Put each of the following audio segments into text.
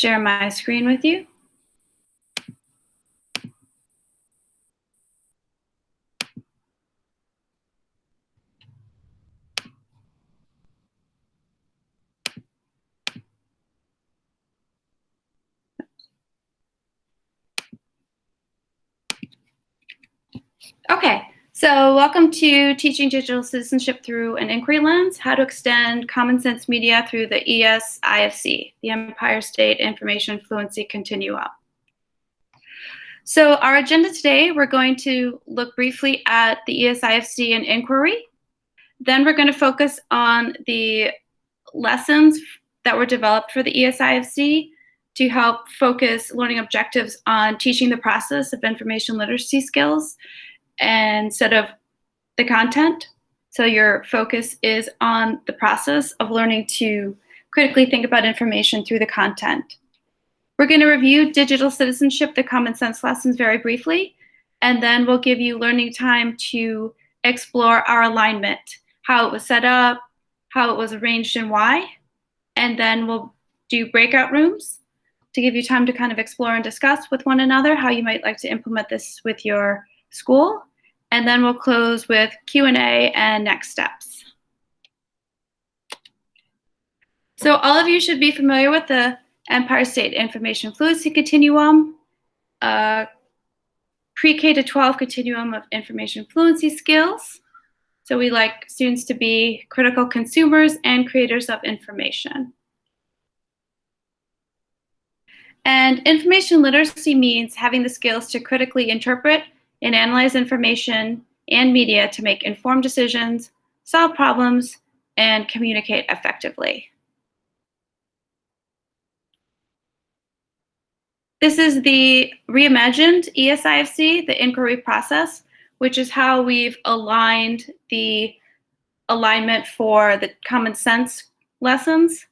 share my screen with you. Okay, so welcome to Teaching Digital Citizenship Through an Inquiry Lens, How to Extend Common Sense Media Through the ES-IFC, the Empire State Information Fluency Continuum. So our agenda today, we're going to look briefly at the ESIFC and inquiry. Then we're going to focus on the lessons that were developed for the ES-IFC to help focus learning objectives on teaching the process of information literacy skills instead of the content. So your focus is on the process of learning to critically think about information through the content. We're going to review digital citizenship, the common sense lessons very briefly, and then we'll give you learning time to explore our alignment, how it was set up, how it was arranged and why. And then we'll do breakout rooms to give you time to kind of explore and discuss with one another how you might like to implement this with your school and then we'll close with Q&A and next steps. So all of you should be familiar with the Empire State Information Fluency Continuum, a pre-K to 12 continuum of information fluency skills. So we like students to be critical consumers and creators of information. And information literacy means having the skills to critically interpret and analyze information and media to make informed decisions, solve problems, and communicate effectively. This is the reimagined ESIFC, the inquiry process, which is how we've aligned the alignment for the common sense lessons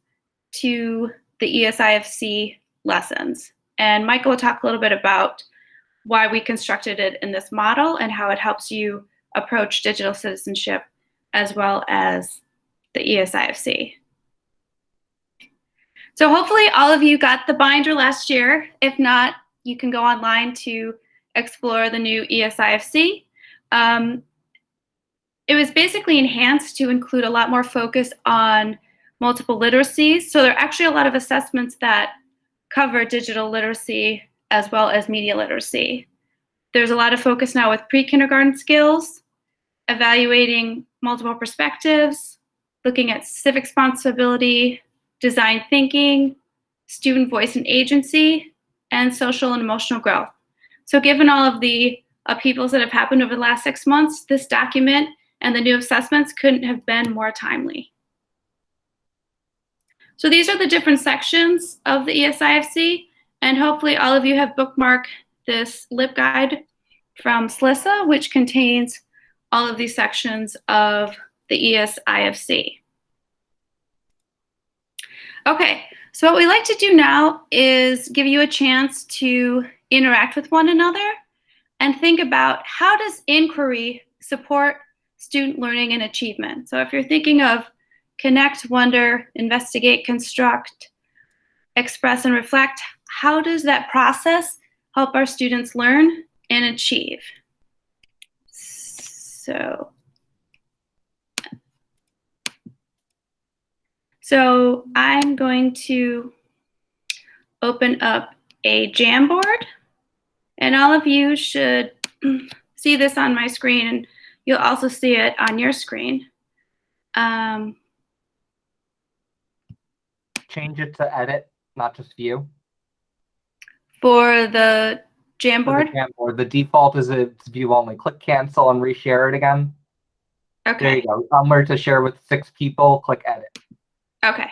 to the ESIFC lessons. And Michael will talk a little bit about why we constructed it in this model and how it helps you approach digital citizenship as well as the ESIFC. So hopefully all of you got the binder last year. If not, you can go online to explore the new ESIFC. Um, it was basically enhanced to include a lot more focus on multiple literacies. So there are actually a lot of assessments that cover digital literacy as well as media literacy. There's a lot of focus now with pre-kindergarten skills, evaluating multiple perspectives, looking at civic responsibility, design thinking, student voice and agency, and social and emotional growth. So given all of the upheavals that have happened over the last six months, this document and the new assessments couldn't have been more timely. So these are the different sections of the ESIFC. And hopefully all of you have bookmarked this LibGuide from SLISA, which contains all of these sections of the ESIFC. Okay, so what we like to do now is give you a chance to interact with one another and think about how does inquiry support student learning and achievement. So if you're thinking of connect, wonder, investigate, construct, express, and reflect, how does that process help our students learn and achieve? So, so I'm going to open up a Jamboard and all of you should see this on my screen and you'll also see it on your screen. Um, Change it to edit, not just view. For the Jamboard? The, Jamboard. the default is it's view only. Click cancel and reshare it again. Okay. There you go. Somewhere to share with six people, click edit. Okay.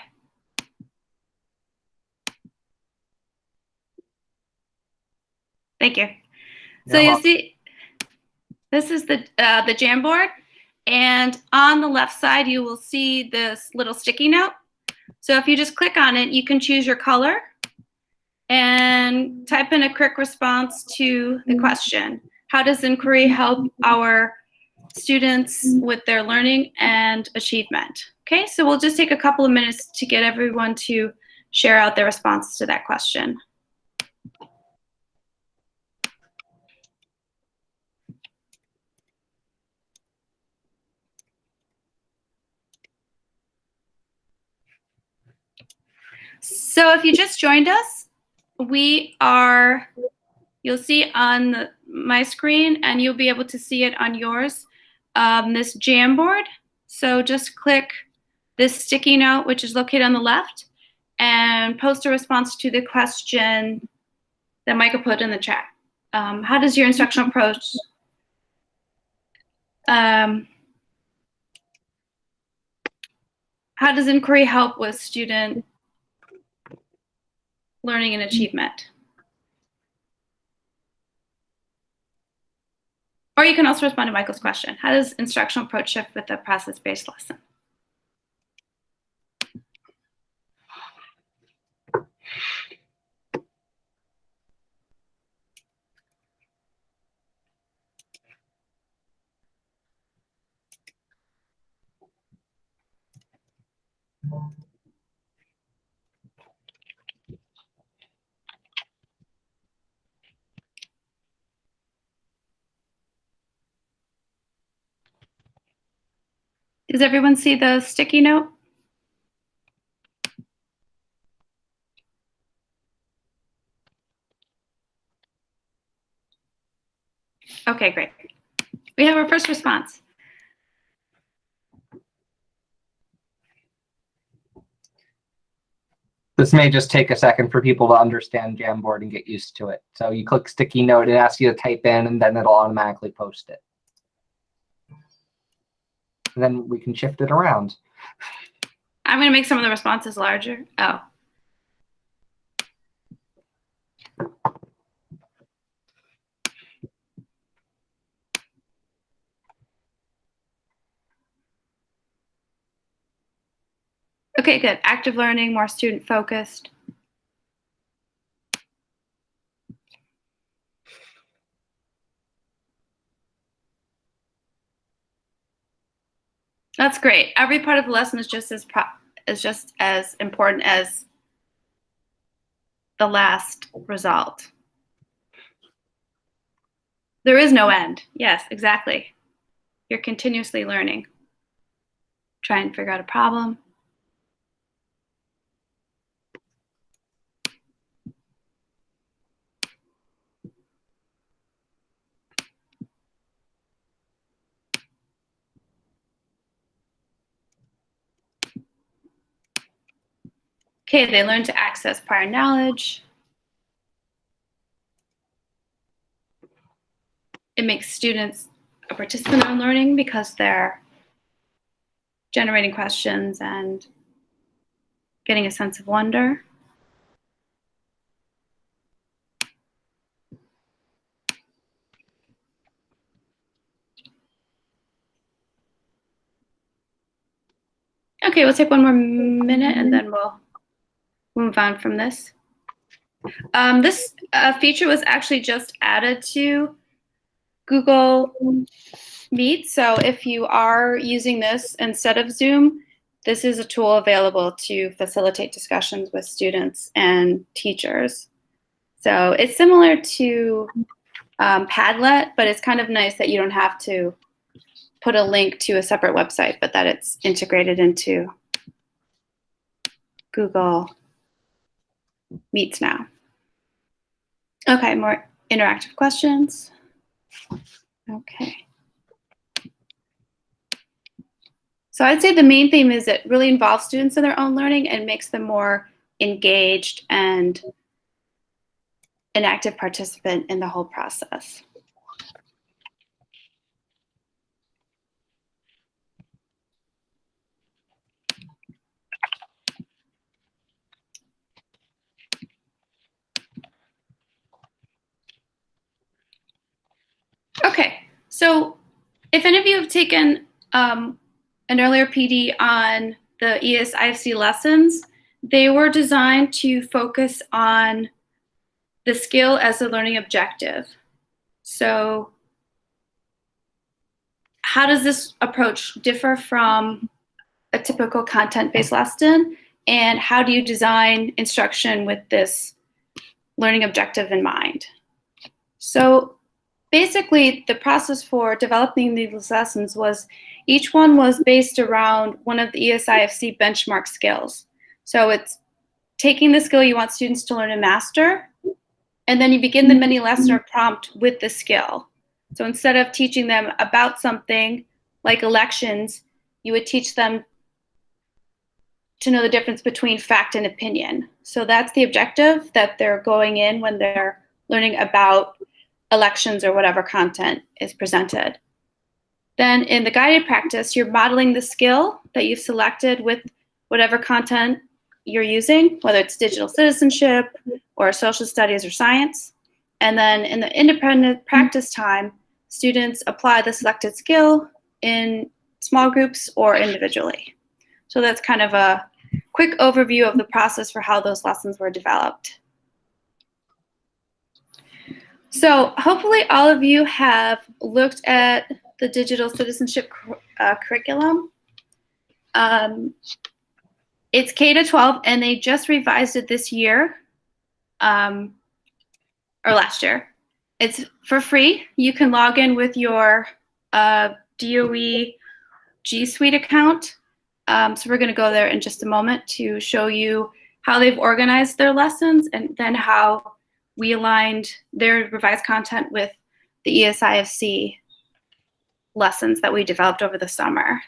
Thank you. So you see, this is the uh, the Jamboard, and on the left side you will see this little sticky note. So if you just click on it, you can choose your color and type in a quick response to the mm-hmm. question. How does inquiry help our students with their learning and achievement? Okay, so we'll just take a couple of minutes to get everyone to share out their responses to that question. So if you just joined us, we are, you'll see on my screen and you'll be able to see it on yours, um, this Jamboard. So just click this sticky note, which is located on the left, and post a response to the question that Michael put in the chat. Um, how does your instructional approach um, how does inquiry help with student learning and achievement? Or you can also respond to Michael's question. How does instructional approach shift with a process-based lesson? Does everyone see the sticky note? Okay, great. We have our first response. This may just take a second for people to understand Jamboard and get used to it. So you click sticky note, it asks you to type in, and then it'll automatically post it. Then we can shift it around. I'm going to make some of the responses larger. Oh. Okay, good. Active learning, more student focused. That's great. Every part of the lesson is just as is just as important as the last result. There is no end. Yes, exactly. You're continuously learning. Try and figure out a problem. Okay, they learn to access prior knowledge. It makes students a participant in learning because they're generating questions and getting a sense of wonder. Okay, we'll take one more minute and then we'll move on from this. Um, this uh, feature was actually just added to Google Meet. So if you are using this instead of Zoom, this is a tool available to facilitate discussions with students and teachers. So it's similar to um, Padlet, but it's kind of nice that you don't have to put a link to a separate website, but that it's integrated into Google Meets now. Okay, more interactive questions. Okay. So I'd say the main theme is it really involves students in their own learning and makes them more engaged and an active participant in the whole process. Okay, so if any of you have taken um, an earlier PD on the ESIFC lessons, they were designed to focus on the skill as a learning objective. So how does this approach differ from a typical content-based lesson? and how do you design instruction with this learning objective in mind. So basically the process for developing these lessons was each one was based around one of the ESIFC benchmark skills. So it's taking the skill you want students to learn and master, and then you begin the mini lesson or prompt with the skill. So instead of teaching them about something like elections, you would teach them to know the difference between fact and opinion. So that's the objective that they're going in when they're learning about elections or whatever content is presented. Then in the guided practice, you're modeling the skill that you've selected with whatever content you're using, whether it's digital citizenship or social studies or science. And then in the independent practice time, students apply the selected skill in small groups or individually. So that's kind of a quick overview of the process for how those lessons were developed. So hopefully all of you have looked at the digital citizenship uh, curriculum. Um, it's K to 12 and they just revised it this year um, or last year. It's for free. You can log in with your uh, DOE G Suite account. Um, so we're going to go there in just a moment to show you how they've organized their lessons and then how we aligned their revised content with the ESIFC lessons that we developed over the summer.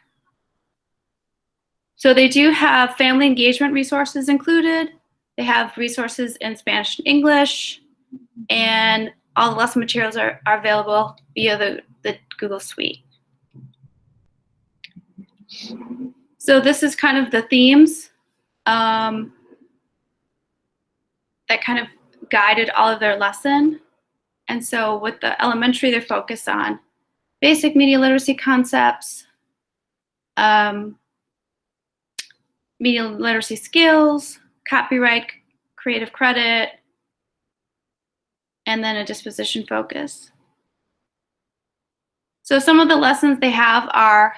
So they do have family engagement resources included. They have resources in Spanish and English, and all the lesson materials are, are available via the, the Google Suite. So this is kind of the themes um, that kind of guided all of their lesson. And so with the elementary, they're focused on basic media literacy concepts, um, media literacy skills, copyright, creative credit, and then a disposition focus. So some of the lessons they have are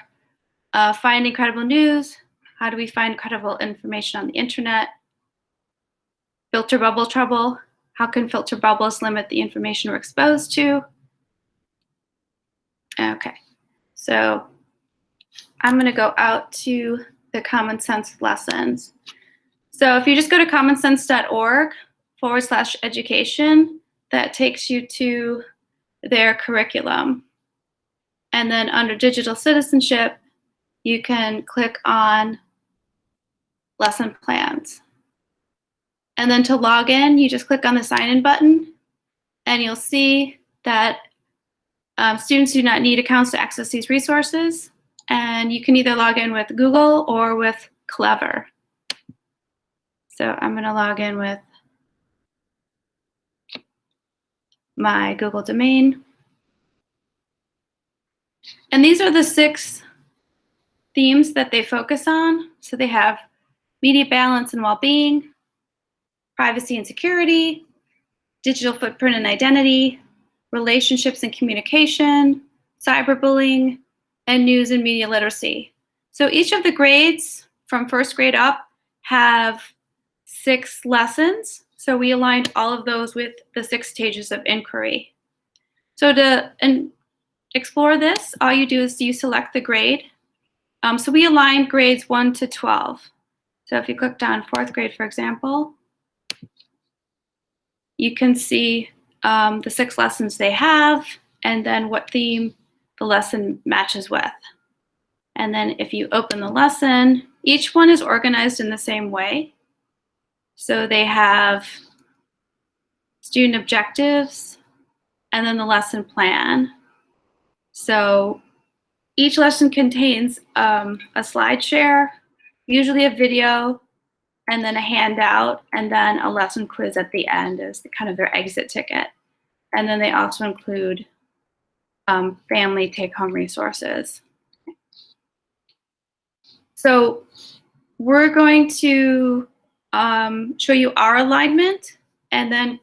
uh, finding credible news, how do we find credible information on the internet, filter bubble trouble, how can filter bubbles limit the information we're exposed to? Okay, so I'm gonna go out to the common sense lessons. So if you just go to commonsense.org forward slash education, that takes you to their curriculum. And then under digital citizenship, you can click on lesson plans. And then to log in, you just click on the sign in button and you'll see that um, students do not need accounts to access these resources. And you can either log in with Google or with Clever. So I'm going to log in with my Google domain. And these are the six themes that they focus on. So they have media balance and well-being, privacy and security, digital footprint and identity, relationships and communication, cyberbullying, and news and media literacy. So each of the grades from first grade up have six lessons. So we aligned all of those with the six stages of inquiry. So to explore this, all you do is you select the grade. Um, so we aligned grades 1 to 12. So if you click down fourth grade, for example, you can see um, the six lessons they have and then what theme the lesson matches with. And then if you open the lesson, each one is organized in the same way. So they have student objectives and then the lesson plan. So each lesson contains um, a slide share, usually a video, and then a handout, and then a lesson quiz at the end as kind of their exit ticket. And then they also include um, family take-home resources. So we're going to um, show you our alignment, and then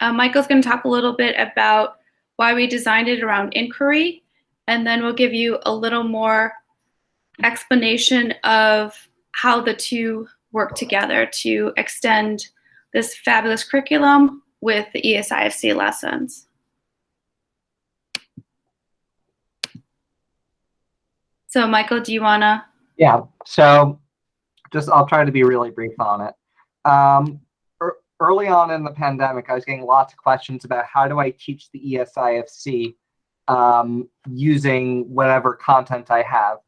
uh, Michael's going to talk a little bit about why we designed it around inquiry, and then we'll give you a little more explanation of how the two work together to extend this fabulous curriculum with the ESIFC lessons. So Michael, do you wanna? Yeah, so just I'll try to be really brief on it. Um, ear- early on in the pandemic, I was getting lots of questions about how do I teach the ESIFC um, using whatever content I have.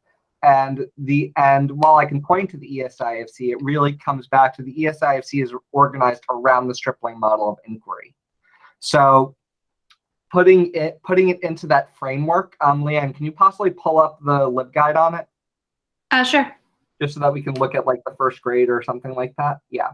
And the and while I can point to the ESIFC, it really comes back to the ESIFC is organized around the stripling model of inquiry. So putting it putting it into that framework, um, Leanne, can you possibly pull up the LibGuide on it? Uh, sure. just so that we can look at like the first grade or something like that. Yeah.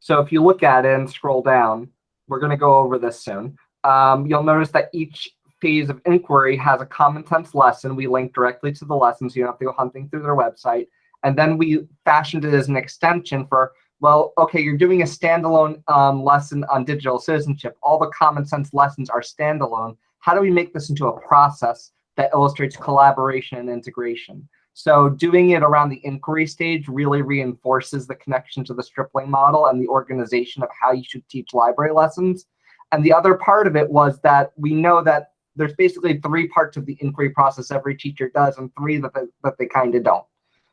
So if you look at it and scroll down, we're going to go over this soon. Um, you'll notice that each phase of inquiry has a common sense lesson. We link directly to the lesson, so you don't have to go hunting through their website. And then we fashioned it as an extension for, well, okay, you're doing a standalone um, lesson on digital citizenship. All the common sense lessons are standalone. How do we make this into a process that illustrates collaboration and integration? So doing it around the inquiry stage really reinforces the connection to the stripling model and the organization of how you should teach library lessons. And the other part of it was that we know that there's basically three parts of the inquiry process every teacher does and three that they, that they kind of don't.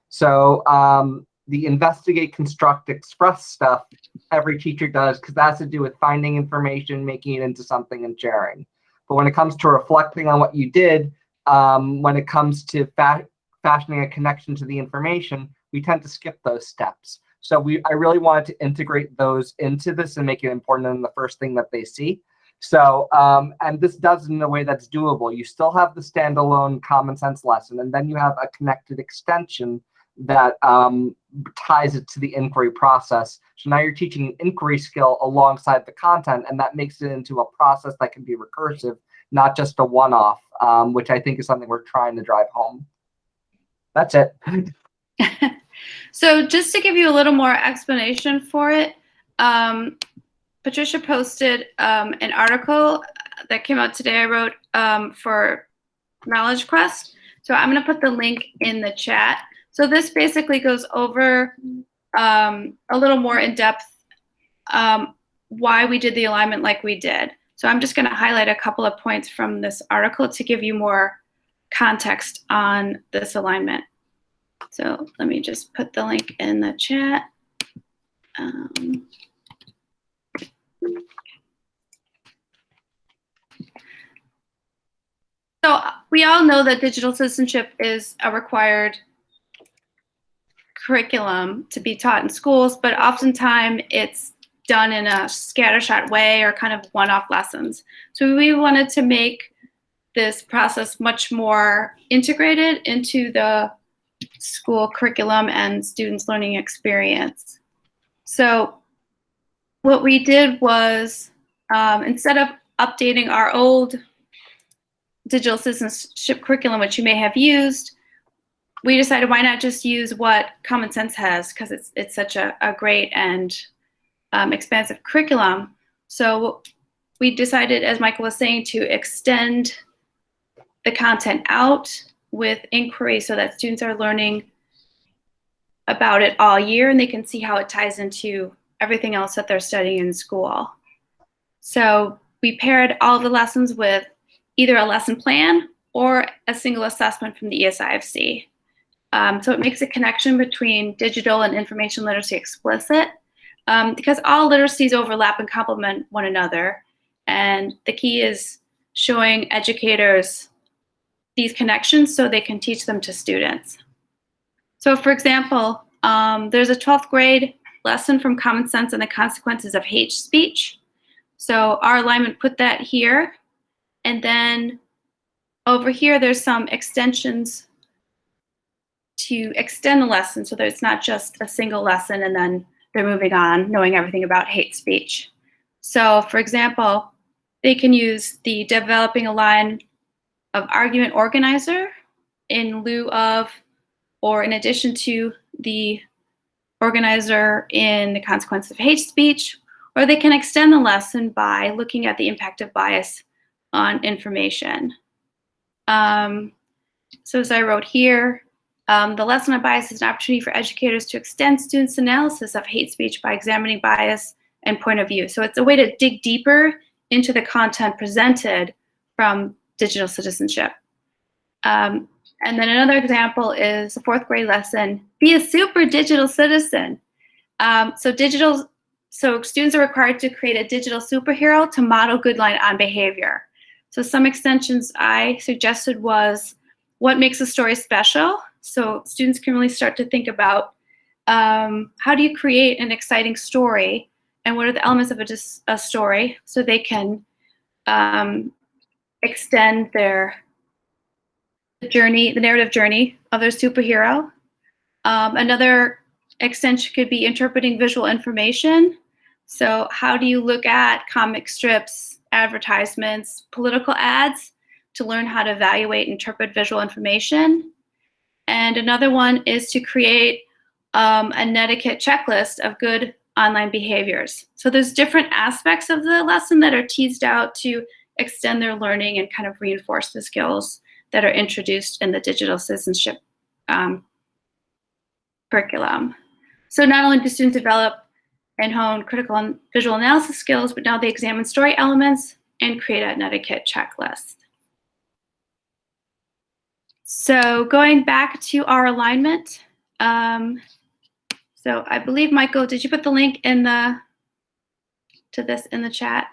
So um, the investigate, construct, express stuff every teacher does because that has to do with finding information, making it into something and sharing. But when it comes to reflecting on what you did, um, when it comes to fa fashioning a connection to the information, we tend to skip those steps. So we, I really wanted to integrate those into this and make it important in the first thing that they see. So, um, and this does in a way that's doable. You still have the standalone common sense lesson, and then you have a connected extension that um, ties it to the inquiry process. So now you're teaching an inquiry skill alongside the content, and that makes it into a process that can be recursive, not just a one-off, um, which I think is something we're trying to drive home. That's it. so just to give you a little more explanation for it, um, Patricia posted um, an article that came out today. I wrote um, for Knowledge Quest. So I'm going to put the link in the chat. So this basically goes over um, a little more in depth um, why we did the alignment like we did. So I'm just going to highlight a couple of points from this article to give you more context on this alignment. So let me just put the link in the chat. So we all know that digital citizenship is a required curriculum to be taught in schools, but oftentimes it's done in a scattershot way or kind of one-off lessons. So we wanted to make this process much more integrated into the school curriculum and students' learning experience. So what we did was um, instead of updating our old digital citizenship curriculum, which you may have used, we decided why not just use what Common Sense has because it's, it's such a, a great and um, expansive curriculum. So we decided, as Michael was saying, to extend the content out with inquiry so that students are learning about it all year and they can see how it ties into everything else that they're studying in school. So we paired all the lessons with either a lesson plan or a single assessment from the ESIFC. Um, so it makes a connection between digital and information literacy explicit um, because all literacies overlap and complement one another. And the key is showing educators these connections so they can teach them to students. So for example, um, there's a 12th grade lesson from Common Sense and the Consequences of Hate Speech. So our alignment put that here. And then over here, there's some extensions to extend the lesson so that it's not just a single lesson and then they're moving on, knowing everything about hate speech. So for example, they can use the developing a line of argument organizer in lieu of or in addition to the organizer in the Consequence of hate speech, or they can extend the lesson by looking at the impact of bias on information. Um, so as I wrote here, Um, the lesson on bias is an opportunity for educators to extend students' analysis of hate speech by examining bias and point of view. So it's a way to dig deeper into the content presented from digital citizenship. Um, and then another example is a fourth grade lesson, be a super digital citizen. Um, so digital, so students are required to create a digital superhero to model good line on behavior. So some extensions I suggested was what makes a story special. So students can really start to think about um, how do you create an exciting story and what are the elements of a, a story so they can um, extend their journey, the narrative journey of their superhero. Um, another extension could be interpreting visual information. So how do you look at comic strips, advertisements, political ads to learn how to evaluate and interpret visual information? And another one is to create um, a netiquette checklist of good online behaviors. So there's different aspects of the lesson that are teased out to extend their learning and kind of reinforce the skills that are introduced in the digital citizenship um, curriculum. So not only do students develop and hone critical and visual analysis skills, but now they examine story elements and create a netiquette checklist. So going back to our alignment, um, so I believe, Michael, did you put the link in the, to this in the chat?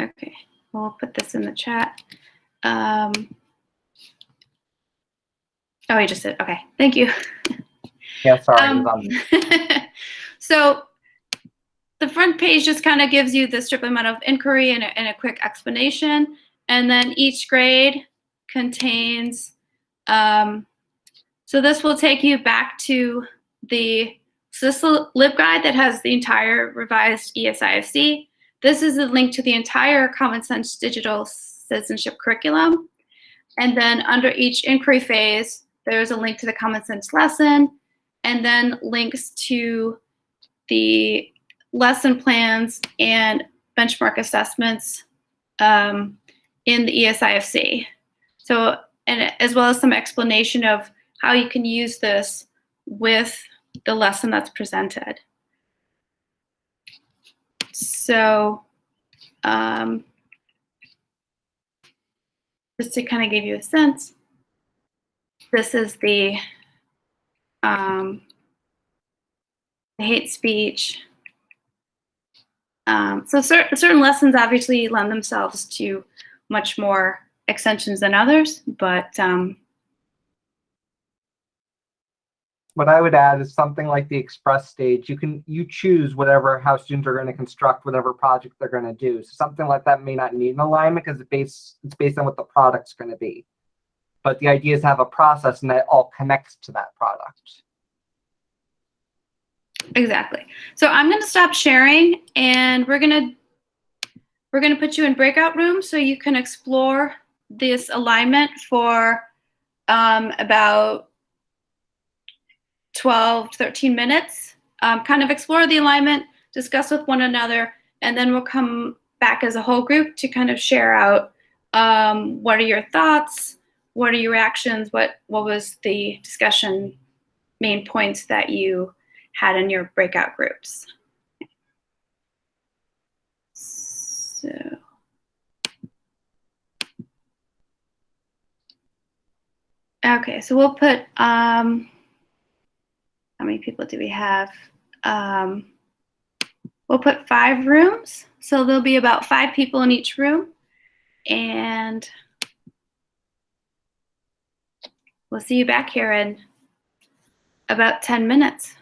Okay, we'll put this in the chat. Um, oh, you just did, okay, thank you. Yeah, sorry. Um, so the front page just kind of gives you the Stripling model of inquiry and a, and a quick explanation. And then each grade contains um, so this will take you back to the so this LibGuide that has the entire revised ESIFC. This is a link to the entire Common Sense Digital Citizenship curriculum. And then under each inquiry phase, there's a link to the Common Sense lesson, and then links to the lesson plans and benchmark assessments um, in the ESIFC. So, and as well as some explanation of how you can use this with the lesson that's presented. So um, just to kind of give you a sense, this is the, um, hate speech. Um, so cer certain lessons obviously lend themselves to much more extensions than others, but um, what I would add is something like the express stage. You can you choose whatever how students are going to construct whatever project they're going to do. So something like that may not need an alignment because it's based it's based on what the product's going to be. But the idea is to have a process and that all connects to that product. Exactly. So I'm going to stop sharing and we're going to we're going to put you in breakout rooms so you can explore this alignment for um, about 12, 13 minutes, um, kind of explore the alignment, discuss with one another, and then we'll come back as a whole group to kind of share out um, what are your thoughts, what are your reactions, what, what was the discussion main points that you had in your breakout groups. So. Okay, so we'll put, um, how many people do we have? Um, we'll put five rooms. So there'll be about five people in each room. And we'll see you back here in about 10 minutes.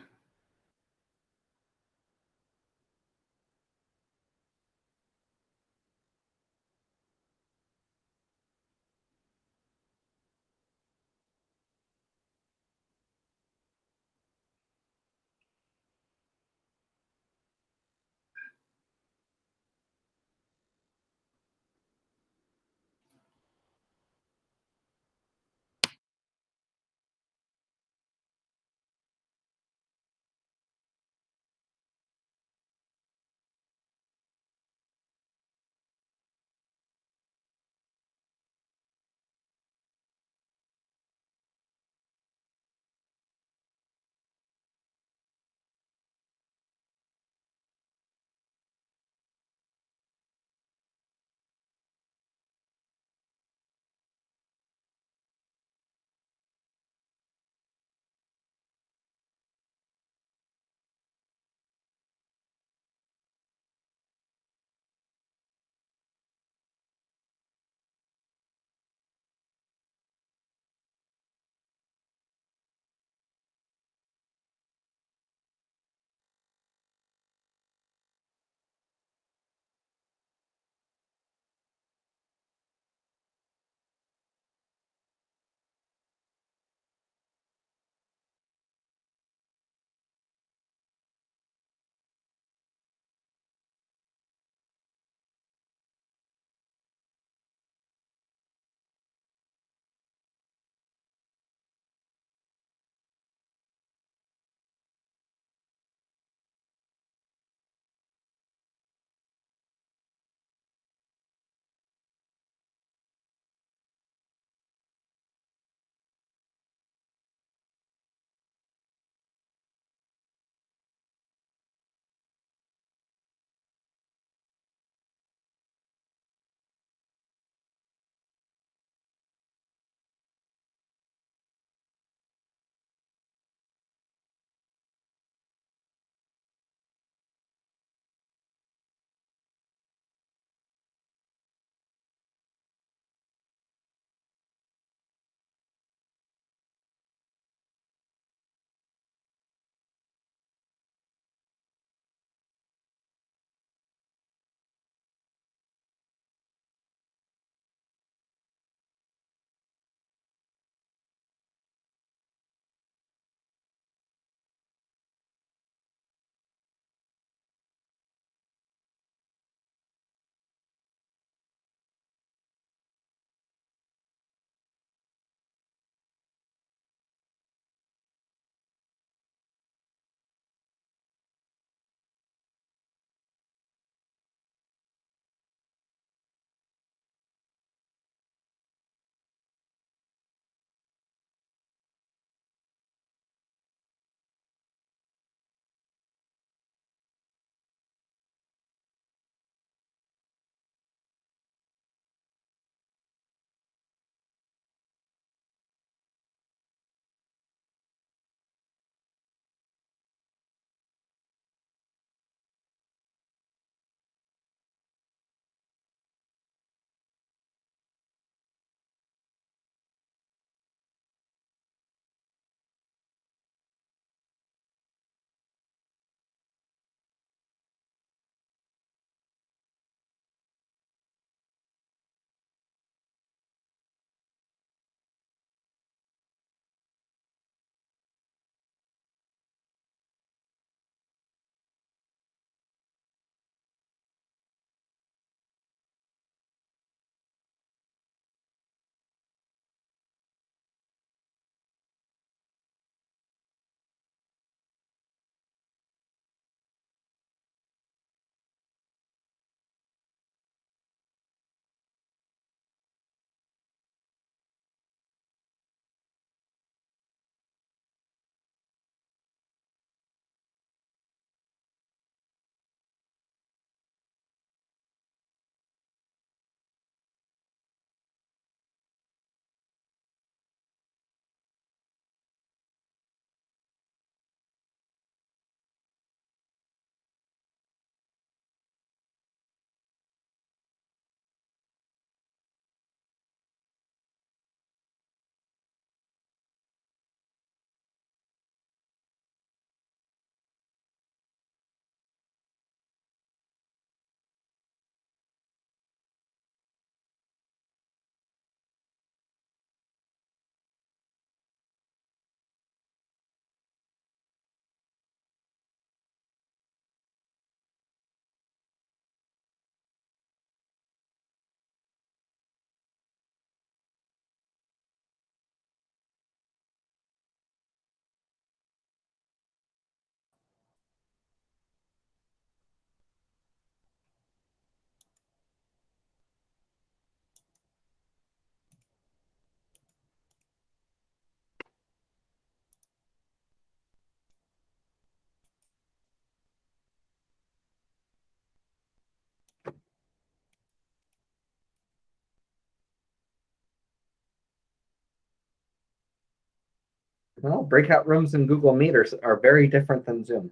Well, breakout rooms in Google Meet are, are very different than Zoom.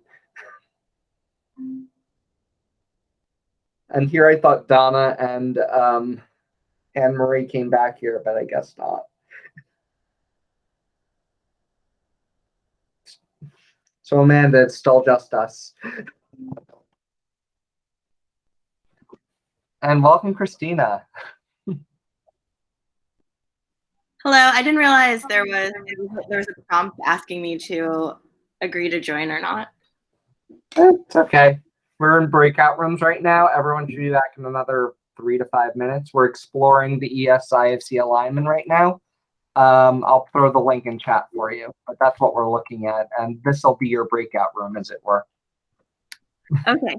And here I thought Donna and um, Anne Marie came back here, but I guess not. So Amanda, it's still just us. And welcome, Christina. Hello, I didn't realize there was there was a prompt asking me to agree to join or not. It's okay. We're in breakout rooms right now. Everyone should be back in another three to five minutes. We're exploring the ESIFC alignment right now. Um, I'll throw the link in chat for you, but that's what we're looking at. And this will be your breakout room, as it were. Okay.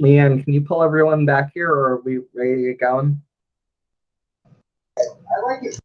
Leanne, can you pull everyone back here or are we ready to get going? I like it.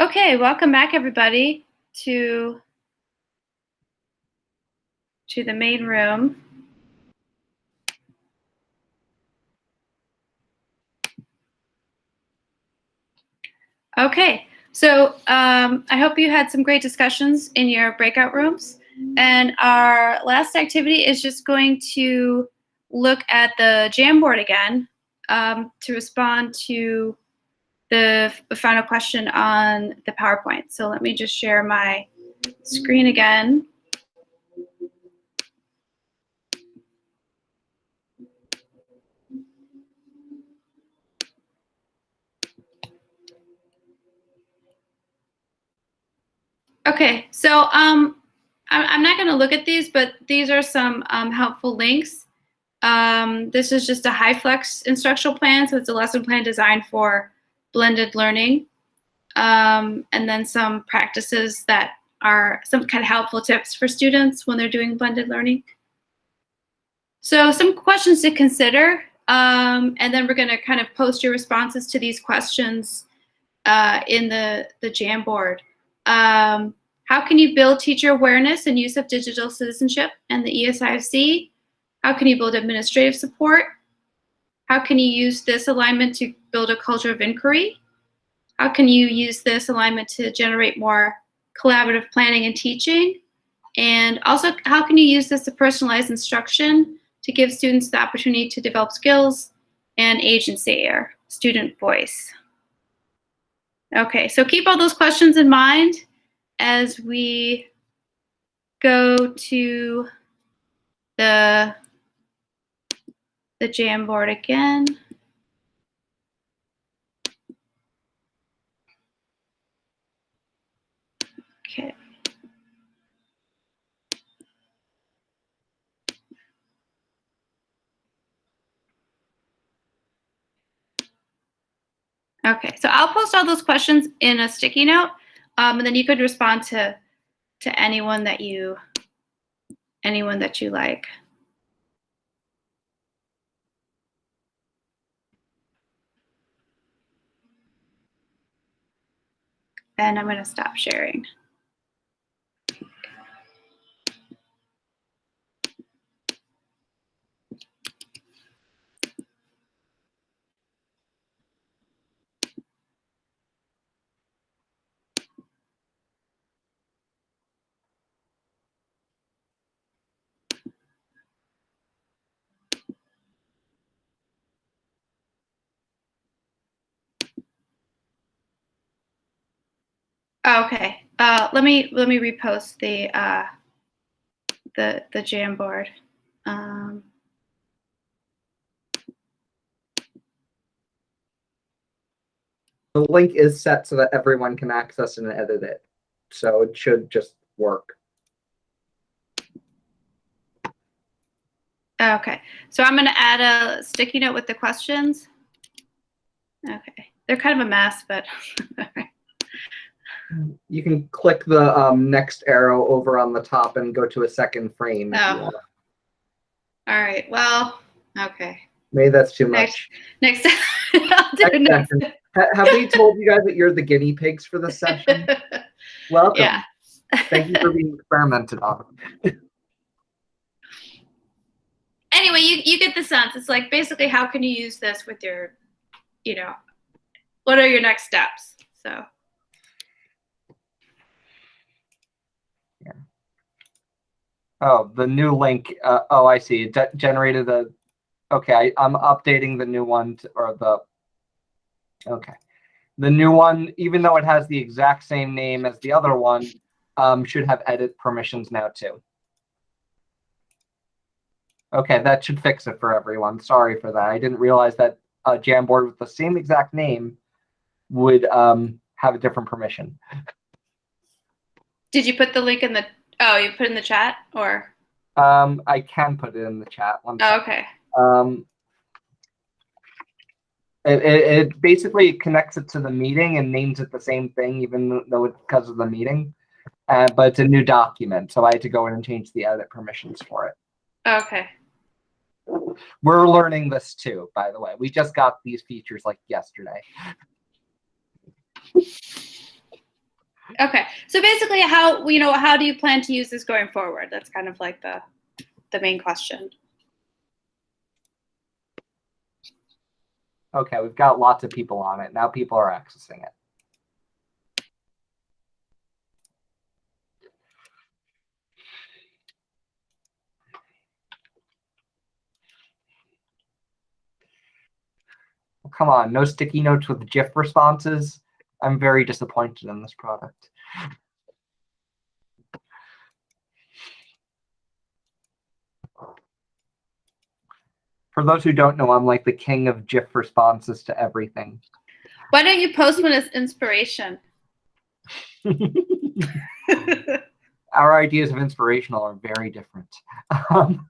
Okay, welcome back everybody to to the main room. Okay, so um, I hope you had some great discussions in your breakout rooms. And our last activity is just going to look at the Jamboard again um, to respond to the final question on the PowerPoint. So let me just share my screen again. Okay, so um, I'm, not going to look at these, but these are some um, helpful links. Um, this is just a HyFlex instructional plan, so it's a lesson plan designed for blended learning. Um, and then some practices that are some kind of helpful tips for students when they're doing blended learning. So some questions to consider, um, and then we're going to kind of post your responses to these questions uh, in the, the Jamboard. Um, how can you build teacher awareness and use of digital citizenship and the ESIFC? How can you build administrative support? How can you use this alignment to build a culture of inquiry? How can you use this alignment to generate more collaborative planning and teaching? And also, how can you use this to personalize instruction to give students the opportunity to develop skills and agency or student voice? Okay, so keep all those questions in mind as we go to the the Jamboard again. Okay. Okay, so I'll post all those questions in a sticky note, um, and then you could respond to to anyone that you anyone that you like. And I'm going to stop sharing. Okay. Uh, let me let me repost the uh, the the Jamboard. Um, The link is set so that everyone can access and edit it. So it should just work. okay. So I'm going to add a sticky note with the questions. Okay. They're kind of a mess, but You can click the um, next arrow over on the top and go to a second frame. Oh. all right. Well, okay. Maybe that's too much. Next, Next next. Ha- Have we told you guys that you're the guinea pigs for this session? Welcome. yeah. Thank you for being experimented on. anyway, you, you get the sense. It's like basically how can you use this with your, you know, what are your next steps? So Oh, the new link. Uh, oh, I see. It generated a. Okay, I, I'm updating the new one to, or the. Okay, the new one, even though it has the exact same name as the other one, um, should have edit permissions now too. Okay, that should fix it for everyone. Sorry for that. I didn't realize that a Jamboard with the same exact name would um, have a different permission. did you put the link in the, oh, you put it in the chat or, Um, I can put it in the chat. One oh, okay. Um, it, it, it basically connects it to the meeting and names it the same thing, even though it's because of the meeting. Uh, but it's a new document, so I had to go in and change the edit permissions for it. Okay. We're learning this too, by the way. We just got these features like yesterday. Okay. So basically how, you know, how do you plan to use this going forward? That's kind of like the, the main question. Okay, we've got lots of people on it. Now people are accessing it. Come on, no sticky notes with GIF responses. I'm very disappointed in this product. For those who don't know, I'm like the king of GIF responses to everything. Why don't you post one as inspiration? Our ideas of inspirational are very different. Um,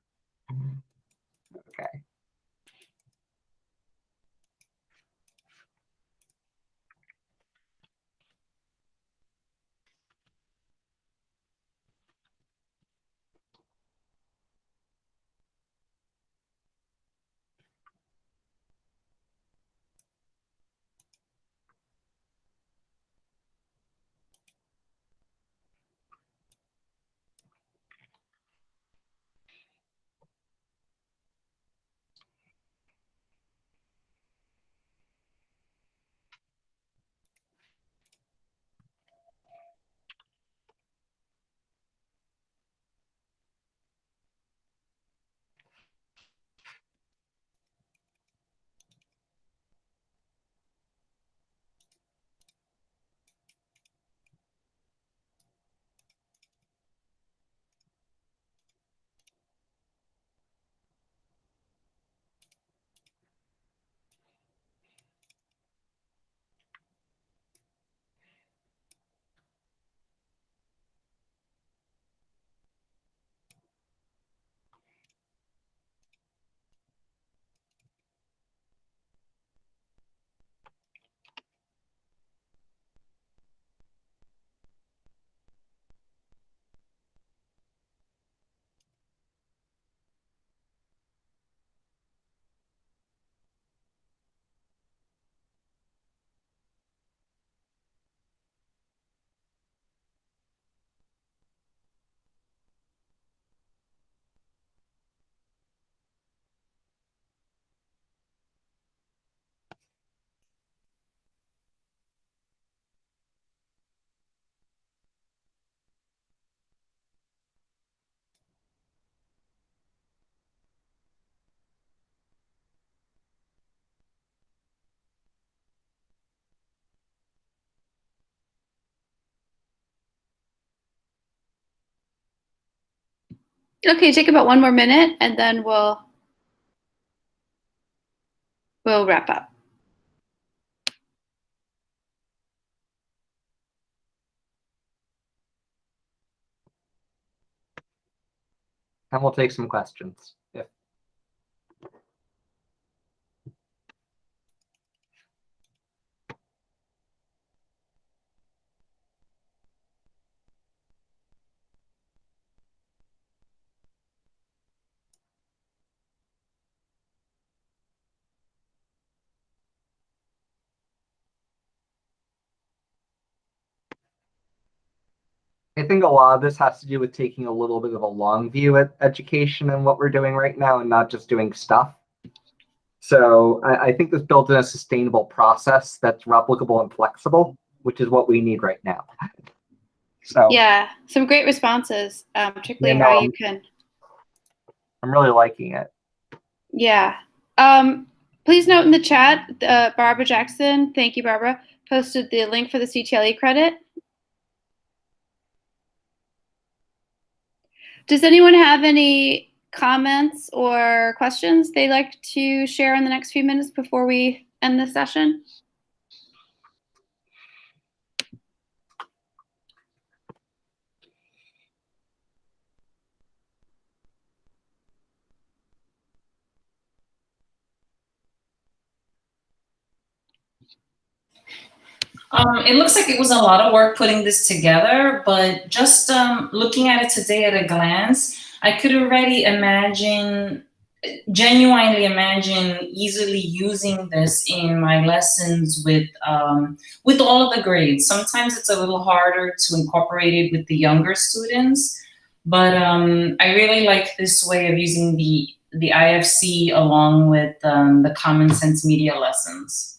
Okay, take about one more minute and then we'll we'll wrap up. And we'll take some questions. If think a lot of this has to do with taking a little bit of a long view at education and what we're doing right now and not just doing stuff. So I, I think this builds in a sustainable process that's replicable and flexible, which is what we need right now. So Yeah, some great responses, um, particularly Yeah, how you can. I'm really liking it. Yeah. Um, please note in the chat, uh, Barbara Jackson, thank you, Barbara, posted the link for the CTLE credit. Does anyone have any comments or questions they'd like to share in the next few minutes before we end this session? Um, it looks like it was a lot of work putting this together, but just um, looking at it today at a glance, I could already imagine, genuinely imagine easily using this in my lessons with um, with all of the grades. Sometimes it's a little harder to incorporate it with the younger students, but um, I really like this way of using the the IFC along with um, the Common Sense Media lessons.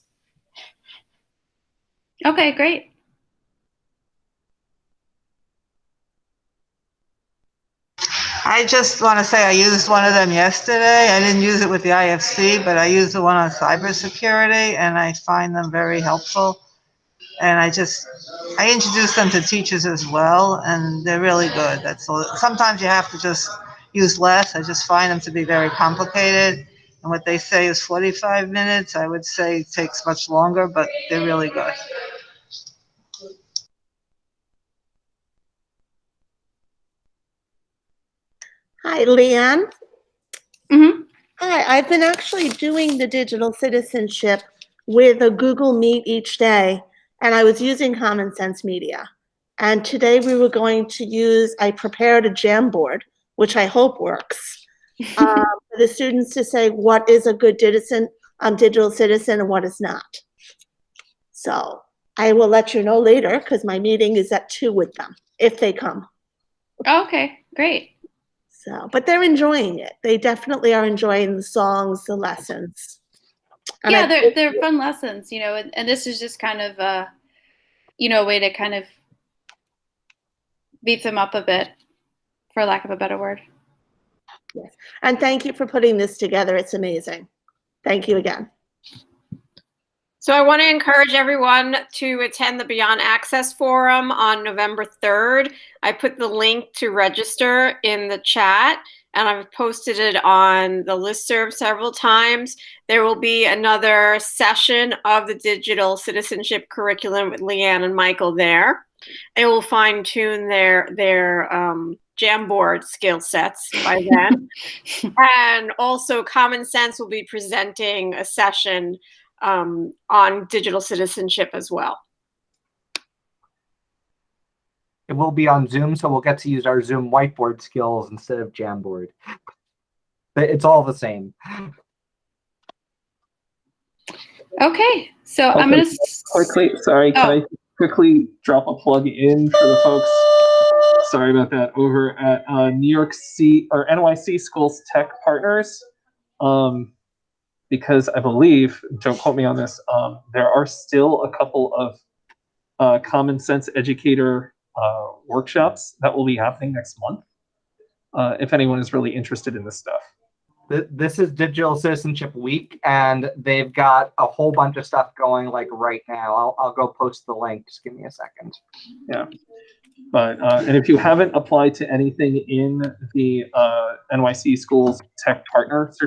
Okay, great. I just want to say I used one of them yesterday. I didn't use it with the IFC, but I used the one on cybersecurity and I find them very helpful. And I just, I introduce them to teachers as well and they're really good. That's all. Sometimes you have to just use less. I just find them to be very complicated. And what they say is 45 minutes. I would say takes much longer, but they're really good. Hi, Leanne. Mhm. Hi, I've been actually doing the digital citizenship with a Google Meet each day, and I was using Common Sense Media. And today we were going to use, I prepared a Jamboard, which I hope works, um, for the students to say what is a good citizen, um, digital citizen and what is not. So I will let you know later because my meeting is at two with them, if they come. Okay, great. So, but they're enjoying it. They definitely are enjoying the songs, the lessons. And yeah, I they're they're fun lessons, you know, and, and this is just kind of a, you know, a way to kind of beat them up a bit, for lack of a better word. Yes, And thank you for putting this together. It's amazing. Thank you again. So I want to encourage everyone to attend the Beyond Access Forum on November 3rd. I put the link to register in the chat and I've posted it on the listserv several times. There will be another session of the digital citizenship curriculum with Leanne and Michael there. They will fine tune their their um, Jamboard skill sets by then. and also Common Sense will be presenting a session um, on digital citizenship as well. It will be on Zoom, so we'll get to use our Zoom whiteboard skills instead of Jamboard. But It's all the same. Okay, so I'm gonna. quickly, sorry, can Oh. I quickly drop a plug in for the folks? Sorry about that. Over at uh, New York C or NYC Schools Tech Partners, um, because I believe, don't quote me on this, um, there are still a couple of uh, common sense educator uh, workshops that will be happening next month. Uh, if anyone is really interested in this stuff. This is Digital Citizenship Week, and they've got a whole bunch of stuff going like right now. I'll, I'll go post the link. Just give me a second. Yeah. But, uh, and if you haven't applied to anything in the uh, NYC Schools Tech Partner